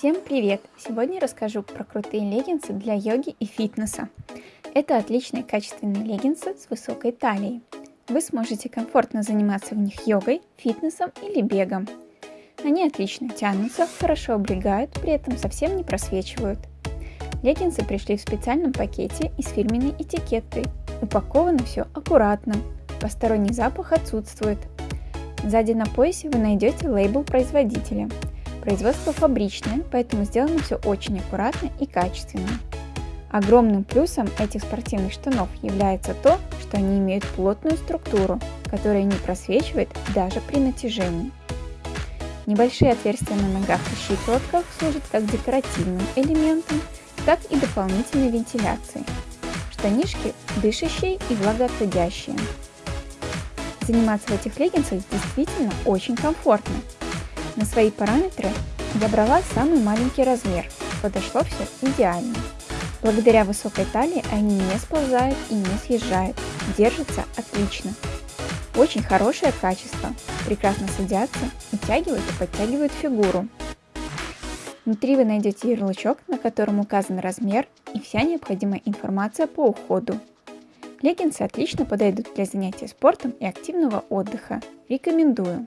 Всем привет! Сегодня расскажу про крутые леггинсы для йоги и фитнеса. Это отличные качественные леггинсы с высокой талией. Вы сможете комфортно заниматься в них йогой, фитнесом или бегом. Они отлично тянутся, хорошо облегают, при этом совсем не просвечивают. Леггинсы пришли в специальном пакете и с фирменной этикеткой. Упаковано все аккуратно, посторонний запах отсутствует. Сзади на поясе вы найдете лейбл производителя. Производство фабричное, поэтому сделано все очень аккуратно и качественно. Огромным плюсом этих спортивных штанов является то, что они имеют плотную структуру, которая не просвечивает даже при натяжении. Небольшие отверстия на ногах и щиколотках служат как декоративным элементом, так и дополнительной вентиляцией. Штанишки дышащие и влагоотводящие. Заниматься в этих леггинсах действительно очень комфортно. На свои параметры я брала самый маленький размер, подошло все идеально. Благодаря высокой талии они не сползают и не съезжают, держатся отлично. Очень хорошее качество, прекрасно садятся, утягивают и подтягивают фигуру. Внутри вы найдете ярлычок, на котором указан размер и вся необходимая информация по уходу. Леггинсы отлично подойдут для занятий спортом и активного отдыха. Рекомендую!